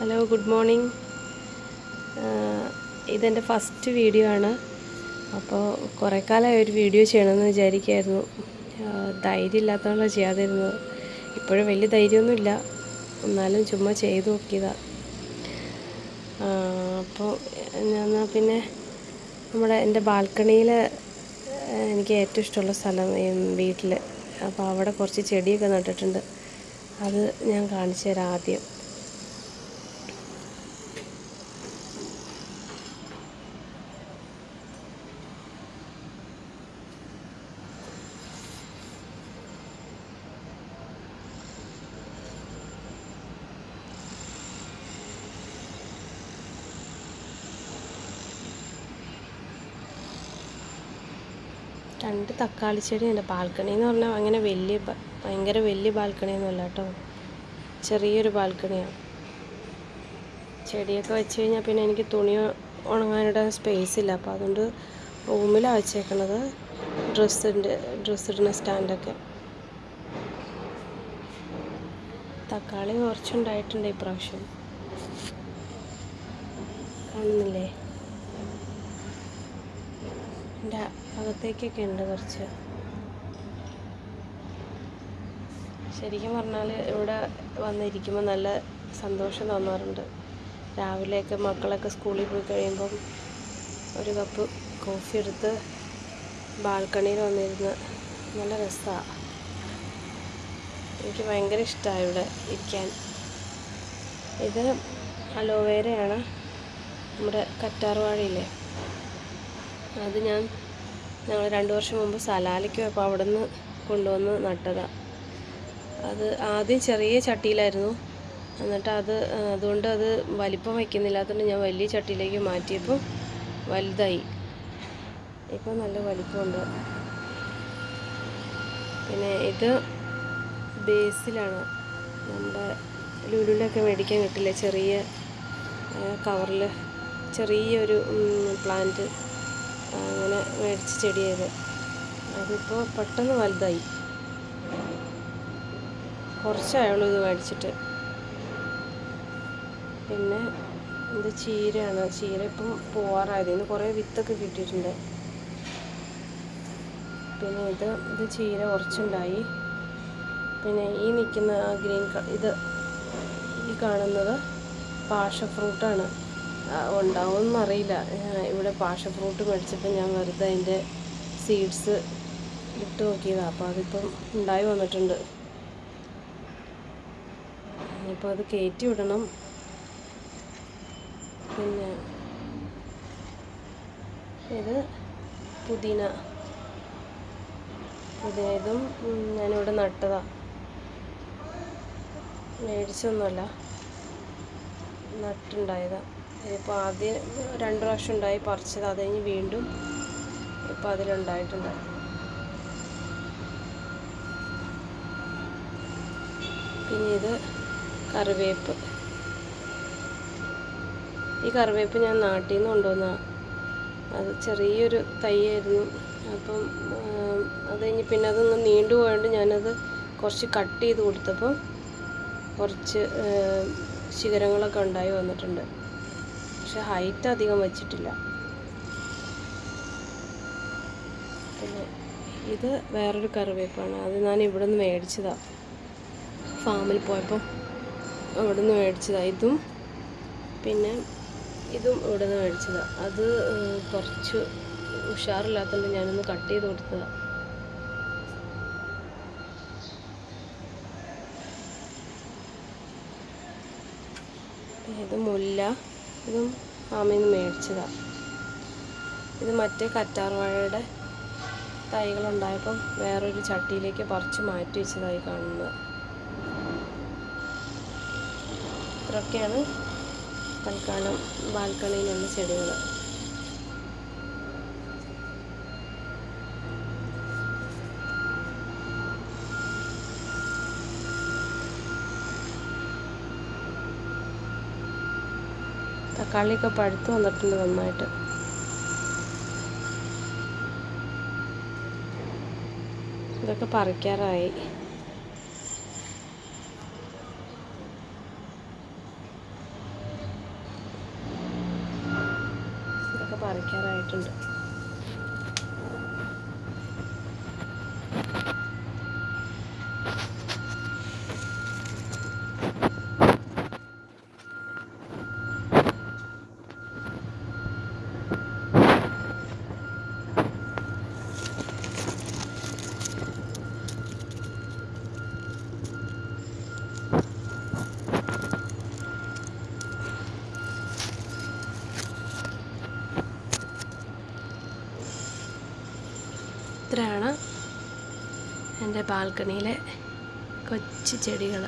Hello good morning ഇതെന്റെ first video ആണ്. അപ്പോൾ കുറേ കാലമായി ഒരു വീഡിയോ ചെയ്യണമെന്ന് വിചാരിക്കുമായിരുന്നു ധൈര്യം ഇല്ലാത്തതുകൊണ്ടാണ് ചെയ്യാതിരുന്നത്. ഇപ്പോഴും വലിയ ധൈര്യമൊന്നുമില്ല. എന്നാലും ചുമ്മാ ചെയ്ത് നോക്കിയതാണ് അപ്പോൾ ഞാൻ പിന്നെ നമ്മുടെ എന്റെ ബാൽക്കണിയിൽ എനിക്ക് ഏറ്റവും ഇഷ്ടമുള്ള സ്ഥലം വീട്ടിൽ അപ്പോൾ അവിടെ കുറച്ച് ചെടിയൊക്കെ നട്ടിട്ടുണ്ട്. അത് ഞാൻ കാണിച്ചു തരാം ആദ്യം. രണ്ട് തക്കാളി ചെടി ഉണ്ട് ബാൽക്കണി എന്ന് പറഞ്ഞാൽ അങ്ങനെ വലിയ ഭയങ്കര വലിയ ബാൽക്കണി ബാൽക്കണിയൊന്നുമല്ല കേട്ടോ ചെറിയൊരു ബാൽക്കണിയാണ് ചെടിയൊക്കെ വെച്ച് കഴിഞ്ഞാൽ പിന്നെ എനിക്ക് തുണി ഉണങ്ങാനിടാൻ സ്പേസ് ഇല്ല. അപ്പോൾ അതുകൊണ്ട് റൂമിലാണ് വെച്ചേക്കണത്. ഡ്രസ്സിന്റെ ഡ്രസ്സിടുന്ന സ്റ്റാൻഡൊക്കെ തക്കാളി കുറച്ചുണ്ടായിട്ടുണ്ട് ഇപ്രാവശ്യം കാണുന്നില്ലേ? എന്റെ അകത്തേക്കൊക്കെ ഉണ്ട് കുറച്ച്. ശരിക്കും പറഞ്ഞാൽ ഇവിടെ വന്നിരിക്കുമ്പോൾ നല്ല സന്തോഷം തോന്നാറുണ്ട്. രാവിലെയൊക്കെ മക്കളൊക്കെ സ്കൂളിൽ പോയി കഴിയുമ്പം ഒരു കപ്പ് കോഫി എടുത്ത് ബാൽക്കണിയിൽ വന്നിരുന്ന് നല്ല രസമാണ് എനിക്ക് ഭയങ്കര ഇഷ്ടമാണ് ഇവിടെ ഇരിക്കാൻ. ഇത് അലോവേരയാണ്. നമ്മുടെ കറ്റാർവാഴയില്ലേ? അത് ഞാൻ ഞങ്ങൾ രണ്ട് വർഷം മുമ്പ് സലാലയ്ക്ക് പോയപ്പോൾ അവിടെ നിന്ന് കൊണ്ടുവന്ന് നട്ടതാണ് അത് ആദ്യം ചെറിയ ചട്ടിയിലായിരുന്നു. എന്നിട്ട് അത് അതുകൊണ്ട് അത് വലിപ്പം വയ്ക്കുന്നില്ലാത്തതുകൊണ്ട് ഞാൻ വലിയ ചട്ടിയിലേക്ക് മാറ്റിയപ്പോൾ വലുതായി. ഇപ്പോൾ നല്ല വലിപ്പമുണ്ട്. പിന്നെ ഇത് ബേസിലാണ്. നമ്മുടെ ലുലുലൊക്കെ മേടിക്കാൻ കിട്ടില്ല ചെറിയ കവറിൽ ചെറിയൊരു പ്ലാന്റ്. അങ്ങനെ മേടിച്ച ചെടിയത് അതിപ്പോൾ പെട്ടെന്ന് വലുതായി. കുറച്ചായുള്ളൂ ഇത് മേടിച്ചിട്ട്. പിന്നെ ഇത് ചീരയാണ്. ചീര ഇപ്പം പോവാറായത്. ഇന്ന് കുറേ വിത്തൊക്കെ കിട്ടിയിട്ടുണ്ട്. പിന്നെ ഇത് ഇത് ചീര കുറച്ചുണ്ടായി. പിന്നെ ഈ നിൽക്കുന്ന ആ ഗ്രീൻ ഇത് ഈ കാണുന്നത് പാഷ ഫ്രൂട്ടാണ്. ഉണ്ടാവുമെന്ന് അറിയില്ല ഇവിടെ പാഷ ഫ്രൂട്ട് മേടിച്ചപ്പോൾ ഞാൻ വെറുതെ അതിന്റെ സീഡ്സ് ഇട്ട് നോക്കിയതാണ് അപ്പോൾ അതിപ്പം ഉണ്ടായി വന്നിട്ടുണ്ട്. ഇപ്പോൾ അത് കയറ്റി വിടണം. പിന്നെ ഇത് പുതിന. ഉം, ഞാനിവിടെ നട്ടതാണ് മേടിച്ചൊന്നുമല്ല. നട്ടുണ്ടായതാ. ഇതിപ്പോൾ ആദ്യം രണ്ട് പ്രാവശ്യം ഉണ്ടായി പറിച്ചത് അത് കഴിഞ്ഞ് വീണ്ടും ഇപ്പോൾ അതിലുണ്ടായിട്ടുണ്ട്. പിന്നെ ഇത് കറിവേപ്പ്. ഈ കറിവേപ്പ് ഞാൻ നാട്ടിൽ നിന്ന് കൊണ്ടുവന്നതാണ് അത് ചെറിയൊരു തൈയായിരുന്നു. അപ്പം അത് കഴിഞ്ഞ് പിന്നെ അതൊന്ന് നീണ്ടു പോയതുകൊണ്ട് ഞാനത് കുറച്ച് കട്ട് ചെയ്ത് കൊടുത്തപ്പോൾ കുറച്ച് ശിഖരങ്ങളൊക്കെ ഉണ്ടായി വന്നിട്ടുണ്ട്. പക്ഷെ ഹൈറ്റ് അധികം വെച്ചിട്ടില്ല. പിന്നെ ഇത് വേറൊരു കറിവേപ്പാണ്. അത് ഞാൻ ഇവിടെ നിന്ന് മേടിച്ചതാണ് ഫാമിൽ പോയപ്പോൾ അവിടെ നിന്ന് മേടിച്ചതാണ് ഇതും പിന്നെ ഇതും ഇവിടെ നിന്ന് മേടിച്ചതാണ് അത് കുറച്ച് ഉഷാറില്ലാത്തതുകൊണ്ട് ഞാനൊന്ന് കട്ട് ചെയ്ത് കൊടുത്തതാണ് ഇത് മുല്ല. ഇതും ഫാമിൽ നിന്ന് മേടിച്ചതാണ് ഇത് മറ്റേ കറ്റാർവാഴയുടെ തൈകളുണ്ടായപ്പം വേറൊരു ചട്ടിയിലേക്ക് പറിച്ച് മാറ്റി വെച്ചതായി കാണുന്നത് ഇത്രയൊക്കെയാണ് തൽക്കാലം ബാൽക്കണിയിലുള്ള ചെടികൾ. തക്കാളിയൊക്കെ പഴുത്ത് വന്നിട്ടുണ്ട് നന്നായിട്ട് ഇതൊക്കെ പറിക്കാറായി ഇതൊക്കെ പറിക്കാറായിട്ടുണ്ട് ഇത്രയാണ് എന്റെ ബാൽക്കണിയിലെ കൊച്ചു ചെടികൾ.